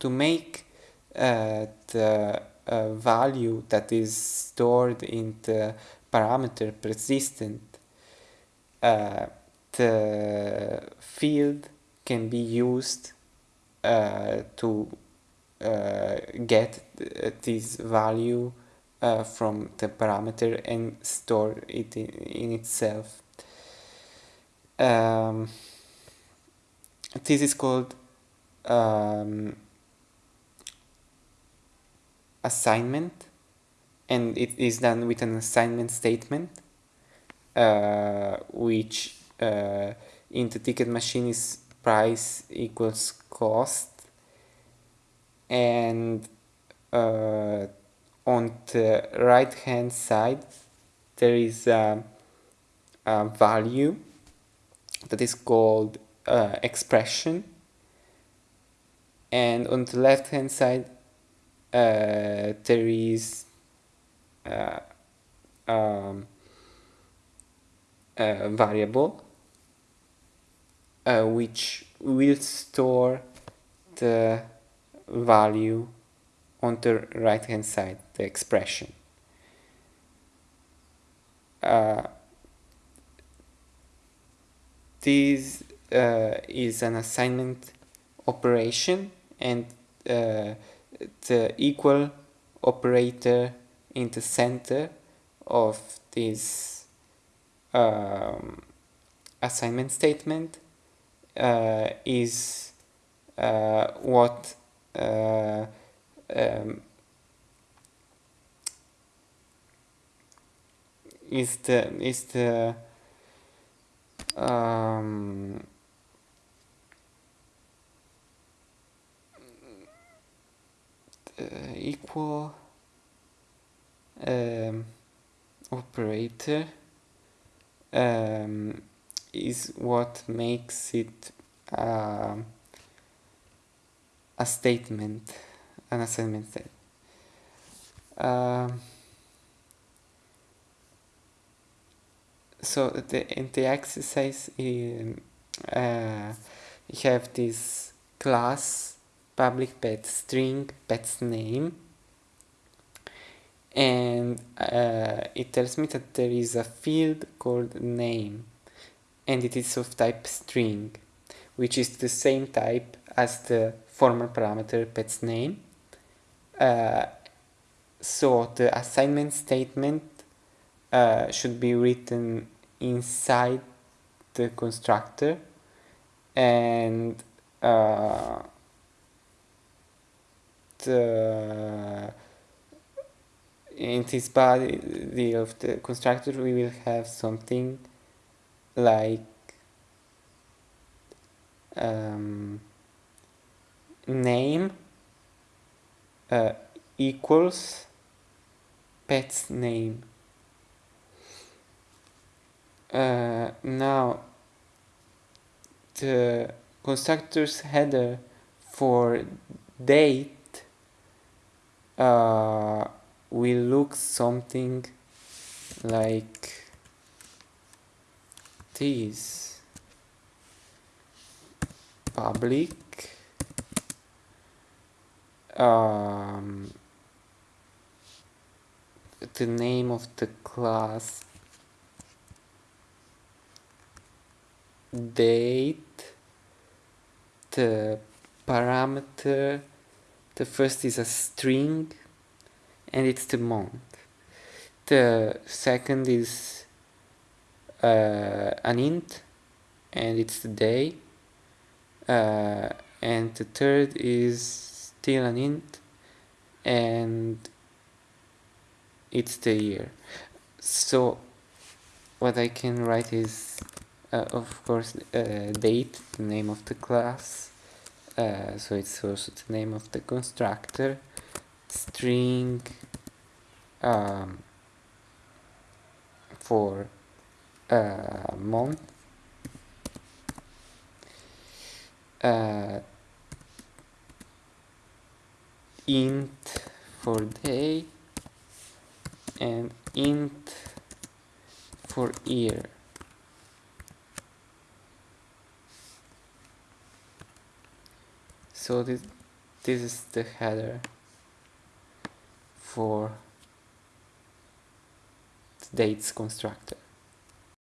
to make uh, the uh, value that is stored in the parameter persistent, uh, the field can be used uh, to uh, get this value uh, from the parameter and store it in, in itself. Um, this is called um, assignment and it is done with an assignment statement uh, which uh, in the ticket machine is price equals cost and uh, on the right hand side there is a, a value that is called uh, expression and on the left hand side uh, there is uh, um, a variable uh, which will store the value on the right hand side, the expression. Uh, this uh, is an assignment operation and uh, the equal operator in the center of this um, assignment statement uh, is uh, what uh, um, is the is the um, equal um, operator um, is what makes it uh, a statement, an assignment statement. Um, so the, in the exercise um, uh, you have this class public pet string pet's name. And uh, it tells me that there is a field called name and it is of type string which is the same type as the former parameter pet's name. Uh, so the assignment statement uh, should be written inside the constructor and uh, uh, in this body of the constructor we will have something like um, name uh, equals pet's name. Uh, now the constructor's header for date uh, will look something like this. Public. Um, the name of the class. Date. The parameter the first is a string and it's the month. The second is uh, an int and it's the day. Uh, and the third is still an int and it's the year. So what I can write is uh, of course uh, date, the name of the class, uh, so it's also the name of the constructor. String um, for uh, month uh, int for day and int for year so this this is the header for the dates constructor